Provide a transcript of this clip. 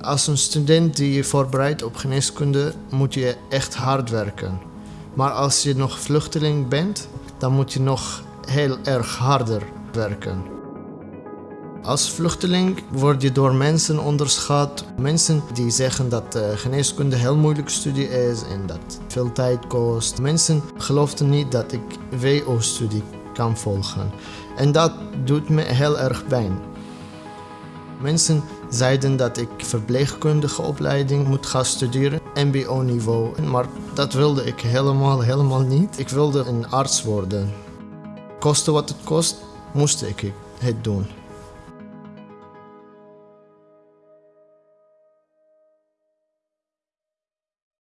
Als een student die je voorbereidt op geneeskunde, moet je echt hard werken. Maar als je nog vluchteling bent, dan moet je nog heel erg harder werken. Als vluchteling word je door mensen onderschat. Mensen die zeggen dat uh, geneeskunde een heel moeilijke studie is en dat het veel tijd kost. Mensen geloofden niet dat ik WO-studie kan volgen. En dat doet me heel erg pijn. Mensen zeiden dat ik verpleegkundige opleiding moet gaan studeren, mbo-niveau. Maar dat wilde ik helemaal, helemaal niet. Ik wilde een arts worden. Koste wat het kost, moest ik het doen.